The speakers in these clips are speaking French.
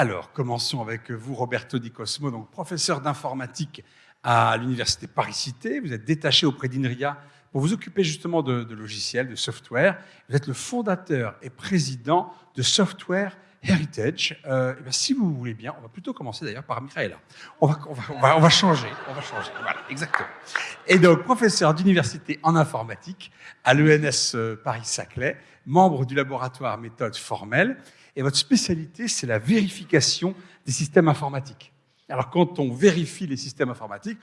Alors, commençons avec vous, Roberto Di Cosmo, donc professeur d'informatique à l'Université Paris-Cité. Vous êtes détaché auprès d'INRIA pour vous occuper justement de, logiciels, de software. Vous êtes le fondateur et président de Software Heritage. Euh, bien, si vous voulez bien, on va plutôt commencer d'ailleurs par Michaela. On va, va, on va changer, on va changer. Voilà, exactement. Et donc, professeur d'université en informatique à l'ENS euh, Paris-Saclay, membre du laboratoire méthode formelle. Et votre spécialité, c'est la vérification des systèmes informatiques. Alors, quand on vérifie les systèmes informatiques,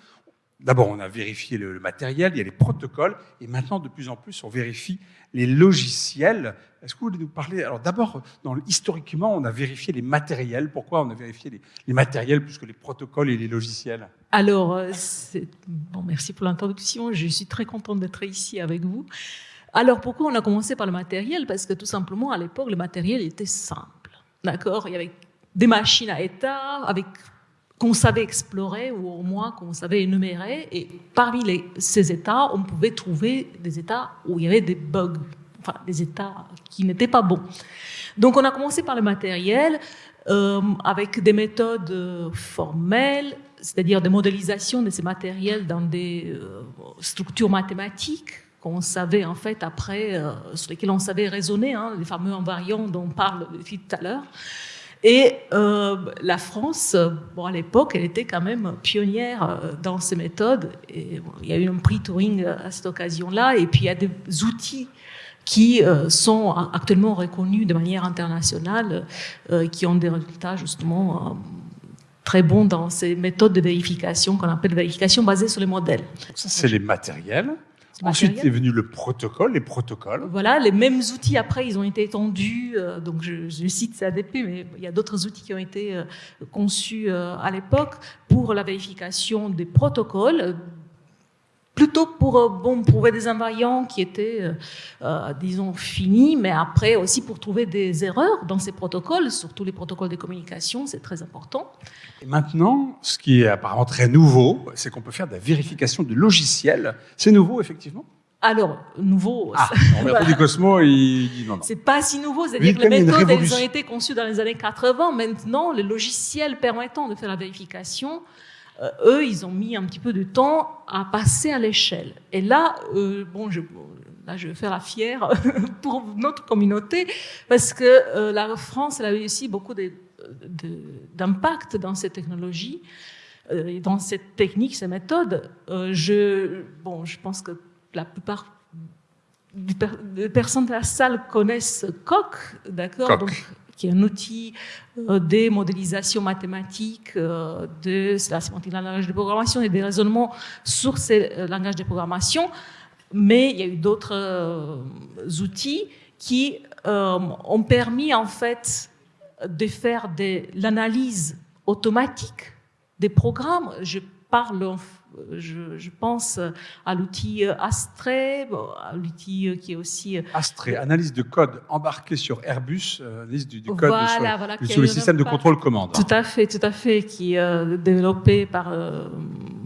D'abord, on a vérifié le, matériel, il y a les protocoles, et maintenant, de plus en plus, on vérifie les logiciels. Est-ce que vous voulez nous parler? Alors, d'abord, historiquement, on a vérifié les matériels. Pourquoi on a vérifié les, matériels plus que les protocoles et les logiciels? Alors, euh, bon, merci pour l'introduction. Je suis très contente d'être ici avec vous. Alors, pourquoi on a commencé par le matériel? Parce que tout simplement, à l'époque, le matériel était simple. D'accord? Il y avait des machines à état avec qu'on savait explorer ou au moins qu'on savait énumérer. Et parmi ces états, on pouvait trouver des états où il y avait des bugs, enfin des états qui n'étaient pas bons. Donc on a commencé par le matériel euh, avec des méthodes euh, formelles, c'est-à-dire des modélisations de ces matériels dans des euh, structures mathématiques qu'on savait en fait après, euh, sur lesquelles on savait raisonner, hein, les fameux invariants dont on parle tout à l'heure. Et euh, la France, à l'époque, elle était quand même pionnière euh, dans ces méthodes. Et, il y a eu un prix Turing à cette occasion-là. Et puis, il y a des outils qui sont actuellement reconnus de manière internationale, qui ont des résultats justement très bons dans ces méthodes de vérification qu'on appelle vérification basée sur les modèles. Ça, c'est les matériels. Ensuite est venu le protocole, les protocoles. Voilà, les mêmes outils après, ils ont été étendus. Euh, donc je, je cite CADP, mais il y a d'autres outils qui ont été euh, conçus euh, à l'époque pour la vérification des protocoles plutôt pour euh, bon, trouver des invariants qui étaient, euh, euh, disons, finis, mais après aussi pour trouver des erreurs dans ces protocoles, surtout les protocoles de communication, c'est très important. Et maintenant, ce qui est apparemment très nouveau, c'est qu'on peut faire de la vérification de logiciels. C'est nouveau, effectivement? Alors, nouveau. Ah, voilà. du Cosmo, il dit non, non. C'est pas si nouveau, c'est-à-dire que les méthodes, elles ont été conçues dans les années 80. Maintenant, les logiciels permettant de faire la vérification euh, eux, ils ont mis un petit peu de temps à passer à l'échelle. Et là, euh, bon, je, là, je vais faire la fière pour notre communauté, parce que euh, la France, elle a eu aussi beaucoup d'impact dans ces technologies, euh, dans cette technique, ces méthodes. Euh, je, bon, je pense que la plupart des personnes de la salle connaissent Coq, d'accord? Qui est un outil euh, de modélisation mathématique euh, de la sémantique d'un langage de programmation et des raisonnements sur ces euh, langages de programmation. Mais il y a eu d'autres outils qui ont permis en fait de faire de l'analyse automatique des programmes. Je parle je, je, pense à l'outil Astré, à l'outil qui est aussi... Astré, analyse de code embarqué sur Airbus, analyse du, du code voilà, sur, voilà, sur le système de contrôle commande. Tout à fait, tout à fait, qui est euh, développé par, euh,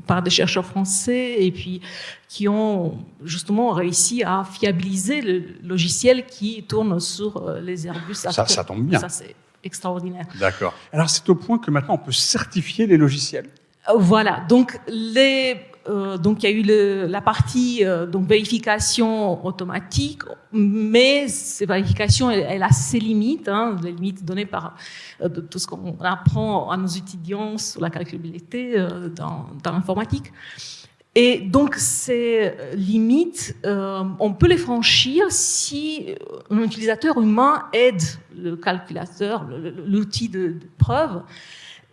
par des chercheurs français et puis qui ont justement réussi à fiabiliser le logiciel qui tourne sur euh, les Airbus. Ça, ça tombe bien. Ça, c'est extraordinaire. D'accord. Alors, c'est au point que maintenant, on peut certifier les logiciels voilà, donc les, euh, donc il y a eu le, la partie euh, donc vérification automatique, mais cette vérification elle, elle a ses limites, hein, les limites données par euh, de tout ce qu'on apprend à nos étudiants sur la calculabilité euh, dans, dans l'informatique. Et donc ces limites, euh, on peut les franchir si un utilisateur humain aide le calculateur, l'outil de preuve.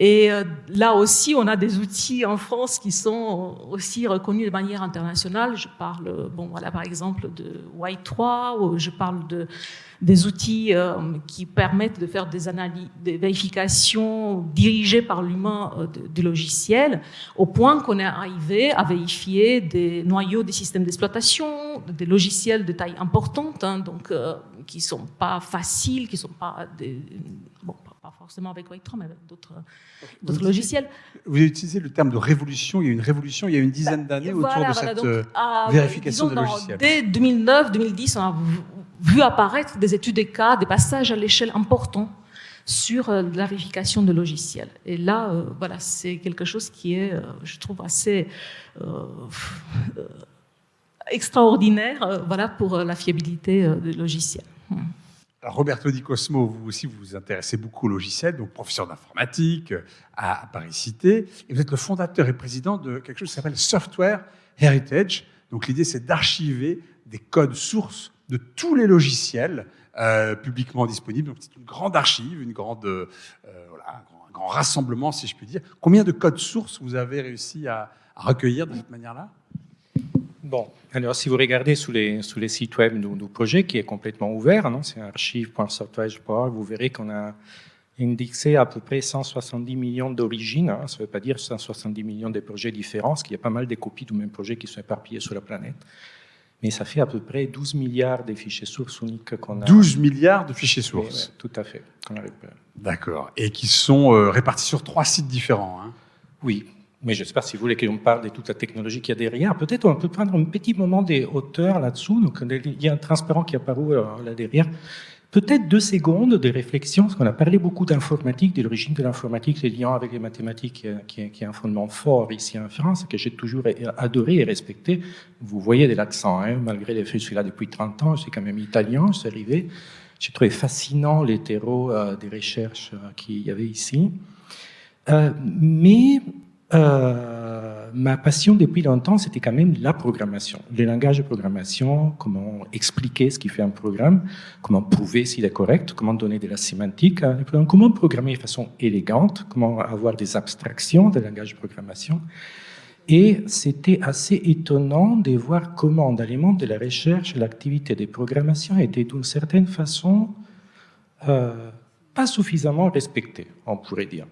Et euh, là aussi, on a des outils en France qui sont aussi reconnus de manière internationale. Je parle, bon, voilà, par exemple, de Y3, ou je parle de des outils euh, qui permettent de faire des analyses, des vérifications dirigées par l'humain euh, du logiciel, au point qu'on est arrivé à vérifier des noyaux des systèmes d'exploitation, des logiciels de taille importante, hein, donc qui sont pas faciles, qui sont pas des, bon, forcément avec Wake mais avec d'autres d'autres logiciels. Vous avez utilisé le terme de révolution. Il y a eu une révolution il y a une dizaine bah, d'années voilà, autour de voilà, cette donc, euh, vérification disons, de logiciels. Dès 2009, 2010, on a vu apparaître des études des cas, des passages à l'échelle importants sur la vérification de logiciels. Et là, voilà, c'est quelque chose qui est, je trouve, assez extraordinaire voilà, pour la fiabilité des logiciels. Hmm. Roberto Di Cosmo, vous aussi, vous vous intéressez beaucoup au logiciel, donc professeur d'informatique à, Paris-Cité, et vous êtes le fondateur et président de quelque chose qui s'appelle Software Heritage. Donc l'idée, c'est d'archiver des codes sources de tous les logiciels euh, publiquement disponibles. Donc c'est une grande archive, une grande, euh, voilà, un, grand, rassemblement, si je puis dire. Combien de codes sources vous avez réussi à recueillir de cette manière-là? Bon, alors si vous regardez sous les, sous les sites web du, projet, qui est complètement ouvert, c'est archive.software.org, vous verrez qu'on a indexé à peu près 170 millions d'origines. Hein. ça ne veut pas dire 170 millions de projets différents, parce qu'il y a pas mal de copies du même projet qui sont éparpillés sur la planète. Mais ça fait à peu près 12 milliards de fichiers sources uniques qu'on a. 12 milliards de fichiers sources Tout à fait. D'accord. Et qui sont euh, répartis sur trois sites différents. Hein. Oui, mais j'espère, si vous voulez qu'on parle de toute la technologie qu'il y a derrière, peut-être on peut prendre un petit moment des hauteurs là-dessous. Donc, il y a un transparent qui apparaît euh, là derrière. Peut-être deux secondes de réflexion, parce qu'on a parlé beaucoup d'informatique, de l'origine de l'informatique, les liens avec les mathématiques, euh, qui est, est, un fondement fort ici en France, que j'ai toujours adoré et respecté. Vous voyez de l'accent, hein, malgré le fait que je suis là depuis 30 ans, je suis quand même italien, je suis arrivé. J'ai trouvé fascinant les terreaux euh, des recherches qu'il y avait ici. Euh, mais euh, ma passion depuis longtemps, c'était quand même la programmation, les langages de programmation, comment expliquer ce qui fait un programme, comment prouver s'il est correct, comment donner de la sémantique à comment programmer de façon élégante, comment avoir des abstractions des langages de programmation. Et c'était assez étonnant de voir comment, dans les mondes de la recherche, l'activité de programmation était d'une certaine façon euh, pas suffisamment respectée, on pourrait dire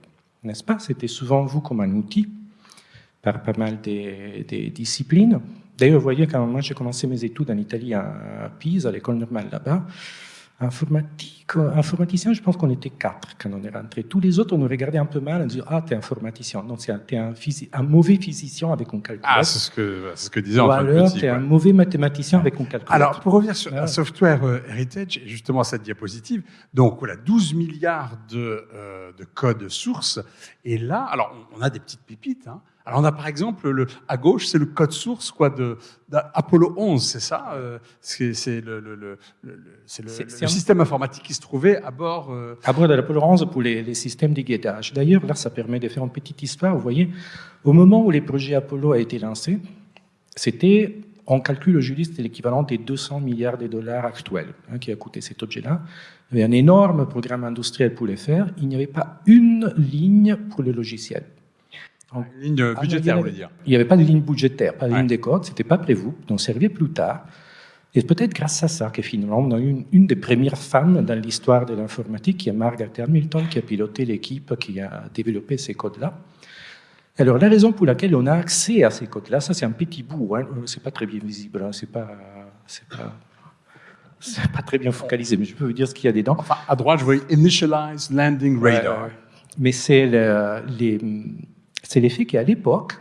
n'est-ce pas? C'était souvent vu comme un outil par pas mal des, disciplines. D'ailleurs, vous voyez, quand moi j'ai commencé mes études en Italie à Pise, à l'école normale là-bas, informatique, informaticien, je pense qu'on était quatre quand on est rentré. Tous les autres, on nous regardait un peu mal en disant Ah, t'es informaticien. Non, t'es un, un, mauvais physicien avec un calcul. Ah, c'est ce que, ce que disait Ou alors, t'es un mauvais mathématicien avec un calcul. Alors, pour revenir sur un Software euh, Heritage, justement cette diapositive, donc voilà, 12 milliards de, euh, de codes sources. Et là, alors, on a des petites pépites, hein, alors on a par exemple le, à gauche, c'est le code source quoi de, d'Apollo 11, c'est ça euh, C'est, le, le, le, le système informatique qui se trouvait à bord. Euh... À bord de l'Apollo 11 pour les, les systèmes de guettage. D'ailleurs, là, ça permet de faire une petite histoire. Vous voyez, au moment où les projets Apollo a été lancés, c'était on calcule aujourd'hui, c'était l'équivalent des 200 milliards de dollars actuels hein, qui a coûté cet objet-là. Il y avait un énorme programme industriel pour les faire. Il n'y avait pas une ligne pour le logiciel. Ligne ah, budgétaire, vous voulez dire Il n'y avait pas de ligne budgétaire, pas de ligne des codes, c'était pas prévu, donc servir plus tard. Et peut-être grâce à ça que finalement, on a eu une, des premières femmes dans l'histoire de l'informatique, qui est Margaret Hamilton, qui a piloté l'équipe qui a développé ces codes-là. Alors, la raison pour laquelle on a accès à ces codes-là, ça c'est un petit bout, hein, c'est pas très bien visible, hein, c'est pas, pas, c'est pas très bien focalisé, mais je peux vous dire ce qu'il y a dedans. Enfin, à droite, je vois Initialize Landing Radar. mais c'est les, c'est l'effet qu'à l'époque,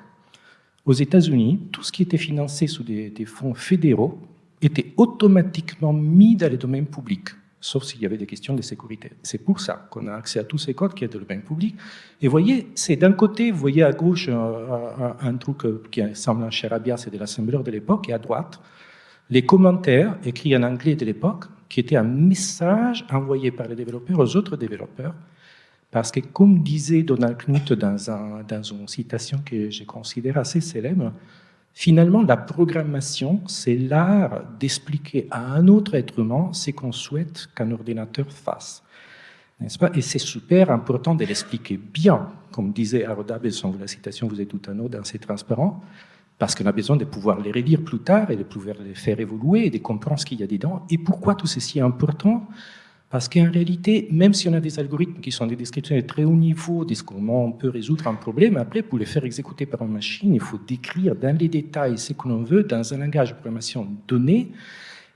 aux États-Unis, tout ce qui était financé sous des, fonds fédéraux était automatiquement mis dans le domaine public, sauf s'il y avait des questions de sécurité. C'est pour ça qu'on a accès à tous ces codes qui est dans le domaine public. Et voyez, c'est d'un côté, vous voyez à gauche un, truc qui semble un charabia, c'est de l'assembleur de l'époque, et à droite, les commentaires écrits en anglais de l'époque, qui étaient un message envoyé par les développeurs aux autres développeurs, parce que, comme disait Donald Knuth dans, un, dans une citation que je considère assez célèbre, finalement, la programmation, c'est l'art d'expliquer à un autre être humain ce qu'on souhaite qu'un ordinateur fasse. N'est-ce pas? Et c'est super important de l'expliquer bien, comme disait Aroda Besson, la citation vous êtes tout un autre, c'est transparent, parce qu'on a besoin de pouvoir les relire plus tard et de pouvoir les faire évoluer et de comprendre ce qu'il y a dedans. Et pourquoi tout ceci est important? Parce qu'en réalité, même si on a des algorithmes qui sont des descriptions de très haut niveau de comment on peut résoudre un problème, après, pour les faire exécuter par une machine, il faut décrire dans les détails ce que l'on veut dans un langage de programmation donné.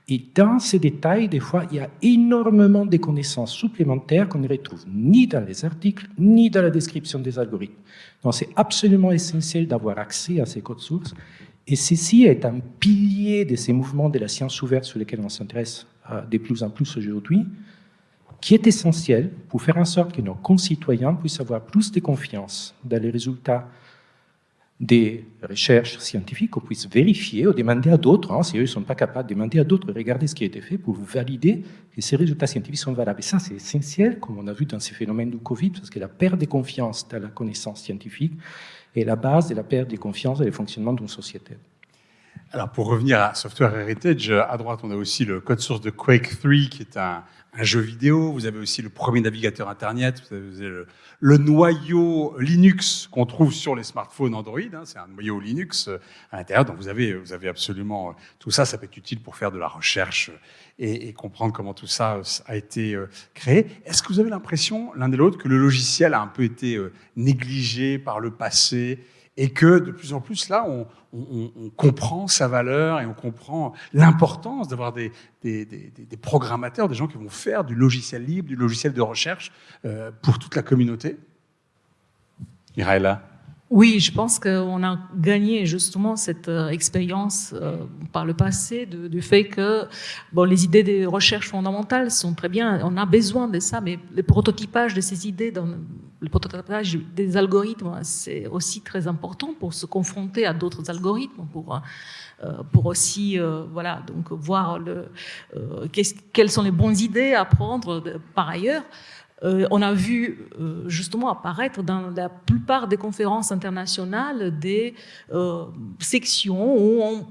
Et dans ces détails, des fois, il y a énormément de connaissances supplémentaires qu'on ne retrouve ni dans les articles, ni dans la description des algorithmes. Donc, c'est absolument essentiel d'avoir accès à ces codes sources. Et ceci est un pilier de ces mouvements de la science ouverte sur lesquels on s'intéresse euh, de plus en plus aujourd'hui qui est essentiel pour faire en sorte que nos concitoyens puissent avoir plus de confiance dans les résultats des recherches scientifiques, qu'on puisse vérifier ou demander à d'autres, hein, si eux ne sont pas capables, de demander à d'autres, regarder ce qui a été fait pour valider que ces résultats scientifiques sont valables. Et ça, c'est essentiel, comme on a vu dans ces phénomènes du Covid, parce que la perte de confiance dans la connaissance scientifique est la base de la perte de confiance dans le fonctionnement d'une société. Alors, pour revenir à Software Heritage, à droite, on a aussi le code source de Quake 3, qui est un, jeu vidéo, vous avez aussi le premier navigateur Internet, vous avez le, noyau Linux qu'on trouve sur les smartphones Android, hein, c'est un noyau Linux euh, à l'intérieur, donc vous avez, vous avez absolument euh, tout ça, ça peut être utile pour faire de la recherche et, et comprendre comment tout ça euh, a été créé. Est-ce que vous avez l'impression, l'un et l'autre, que le logiciel a un peu été négligé par le passé? Et que de plus en plus là, on, comprend sa valeur et on comprend l'importance d'avoir des, programmateurs, des gens qui vont faire du logiciel libre, du logiciel de recherche euh, pour toute la communauté. Miraela oui, je pense qu'on a gagné justement cette euh, expérience euh, par le passé du fait que bon, les idées de recherche fondamentales sont très bien, on a besoin de ça, mais le prototypage de ces idées, dans le prototypage des algorithmes, c'est aussi très important pour se confronter à d'autres algorithmes, pour, euh, pour aussi voilà, donc voir le, quelles sont les bonnes idées à prendre par ailleurs. Euh, on a vu euh, justement apparaître dans la plupart des conférences internationales des euh, sections où on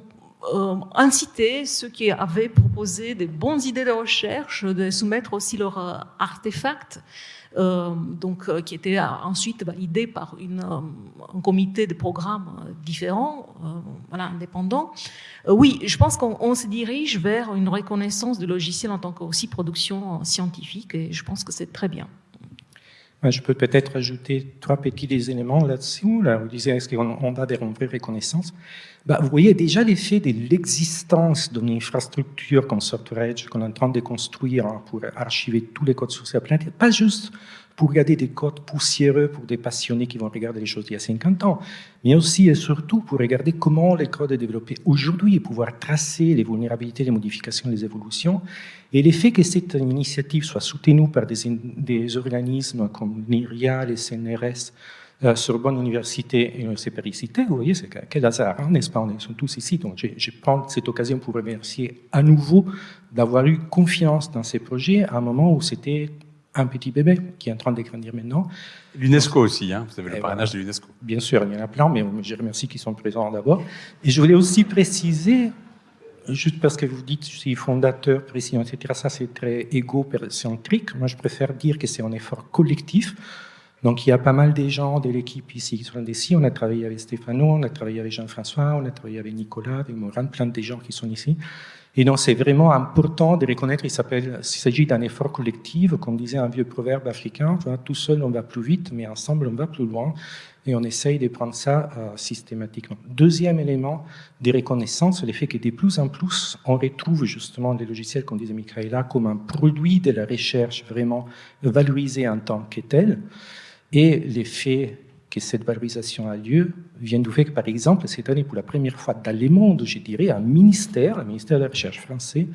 incitait ceux qui avaient proposé des bonnes idées de recherche de soumettre aussi leurs artefacts euh, donc, euh, qui était ensuite validé par une, euh, un comité de programmes différents, voilà, indépendants. oui, je pense qu'on se dirige vers une reconnaissance du logiciel en tant que aussi production scientifique, et je pense que c'est très bien. Je peux peut-être ajouter trois petits éléments là-dessus. Là, vous disiez, est-ce qu'on a des vraies reconnaissances bah, Vous voyez déjà l'effet de l'existence d'une infrastructure comme SoftwareEdge qu'on est en train de construire pour archiver tous les codes de la planète, pas juste pour regarder des codes poussiéreux pour des passionnés qui vont regarder les choses d'il y a 50 ans, mais aussi et surtout pour regarder comment les codes sont développés aujourd'hui et pouvoir tracer les vulnérabilités, les modifications, les évolutions. Et l'effet que cette initiative soit soutenue par des, organismes comme NIRIA, les CNRS, euh, Sorbonne Université et l'Université Paris-Cité, vous voyez, c'est quel hasard, hein, n'est-ce pas? On sont tous ici, donc je, je prends cette occasion pour remercier à nouveau d'avoir eu confiance dans ces projets à un moment où c'était un petit bébé qui est en train de grandir maintenant. L'UNESCO aussi, hein vous avez le parrainage de l'UNESCO. Bien sûr, il y en a plein, mais je remercie qu'ils sont présents d'abord. Et je voulais aussi préciser, juste parce que vous dites je suis fondateur, président, etc., ça c'est très égocentrique. Moi, je préfère dire que c'est un effort collectif. Donc il y a pas mal de gens de l'équipe ici qui sont ici. On a travaillé avec Stéphano, on a travaillé avec Jean-François, on a travaillé avec Nicolas, avec Moran, plein de gens qui sont ici. Et donc c'est vraiment important de reconnaître, il s'agit d'un effort collectif, comme disait un vieux proverbe africain, tout seul on va plus vite, mais ensemble on va plus loin. Et on essaye de prendre ça euh, systématiquement. Deuxième élément de reconnaissance, c'est le fait que de plus en plus, on retrouve justement les logiciels, comme disait Michaela, comme un produit de la recherche vraiment valorisé en tant que tel. Et l'effet que cette valorisation a lieu vient du fait que, par exemple, cette année, pour la première fois dans le monde, je dirais, un ministère, le ministère de la Recherche français,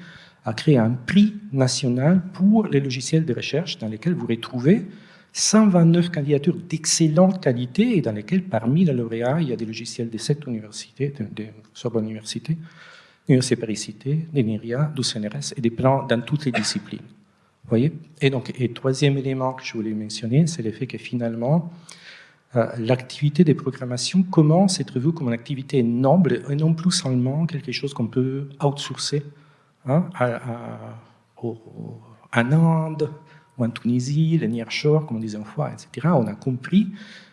a créé un prix national pour les logiciels de recherche dans lesquels vous retrouvez 129 candidatures d'excellente qualité et dans lesquelles, parmi les lauréats, il y a des logiciels de cette université, de, Sorbonne Université, l'Université Paris-Cité, de du CNRS et des plans dans toutes les disciplines. Voyez? Et donc, et troisième élément que je voulais mentionner, c'est le fait que finalement, l'activité des programmations commence à être vue comme une activité noble et non plus seulement quelque chose qu'on peut outsourcer hein, à, en Inde ou en Tunisie, les nearshore, comme on disait une fois, etc. On a compris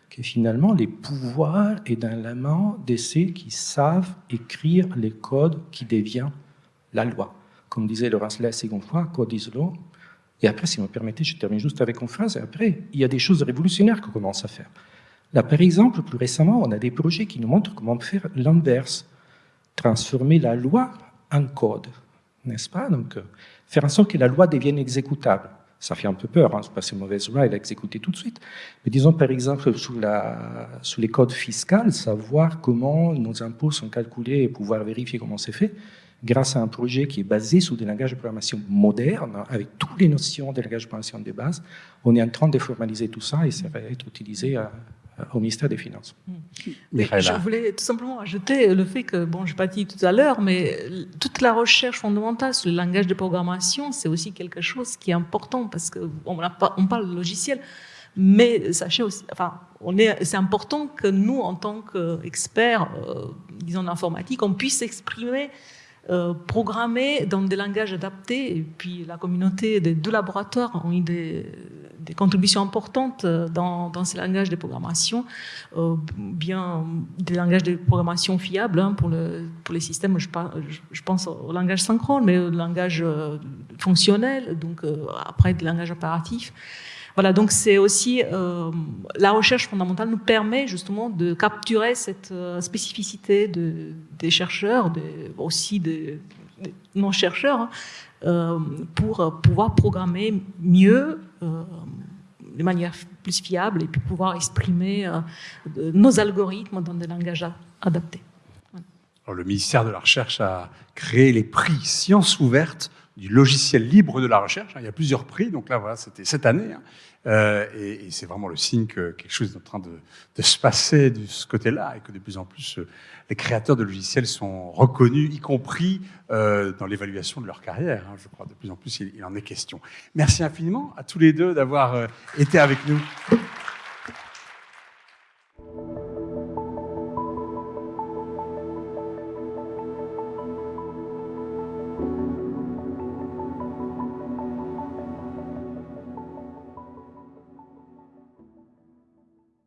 que finalement, les pouvoirs sont dans la main de ceux qui savent écrire les codes qui deviennent la loi. Comme disait Laurence Less une fois, code is law, et après, si vous me permettez, je termine juste avec une phrase. Et après, il y a des choses révolutionnaires qu'on commence à faire. Là, par exemple, plus récemment, on a des projets qui nous montrent comment faire l'inverse. Transformer la loi en code, n'est-ce pas? Donc, euh, faire en sorte que la loi devienne exécutable. Ça fait un peu peur, hein, c'est pas une mauvaise loi, elle est exécutée tout de suite. Mais disons, par exemple, sous, les codes fiscaux, savoir comment nos impôts sont calculés et pouvoir vérifier comment c'est fait, grâce à un projet qui est basé sur des langages de programmation modernes, avec toutes les notions des langages de programmation de base. On est en train de formaliser tout ça et ça va être utilisé à, au ministère des Finances. Mais je voulais tout simplement ajouter le fait que, bon, je n'ai pas dit tout à l'heure, mais toute la recherche fondamentale sur le langage de programmation, c'est aussi quelque chose qui est important parce qu'on on parle de logiciel, mais sachez aussi, enfin, c'est important que nous, en tant qu'experts, euh, disons, d'informatique, on puisse exprimer euh, programmer dans des langages adaptés. Et puis la communauté des deux laboratoires ont eu des, contributions importantes dans, ces langages de programmation, euh, bien des langages de programmation fiables hein, pour, le, pour les systèmes. Je, pense au langage synchrone, mais au langage euh, fonctionnel, donc après des langages impératifs. Voilà, donc c'est aussi euh, la recherche fondamentale nous permet justement de capturer cette euh, spécificité de, des chercheurs, aussi des, non-chercheurs, hein, euh, pour pouvoir programmer mieux, de manière plus fiable, et puis pouvoir exprimer nos algorithmes dans des langages adaptés. Alors, le ministère de la Recherche a créé les prix Sciences ouvertes du logiciel libre de la recherche. Il y a plusieurs prix, donc là, voilà, c'était cette année. Hein. Euh, et, c'est vraiment le signe que quelque chose est en train de, se passer de ce côté-là et que de plus en plus euh, les créateurs de logiciels sont reconnus, y compris euh, dans l'évaluation de leur carrière. Hein. Je crois de plus en plus il, en est question. Merci infiniment à tous les deux d'avoir été avec nous.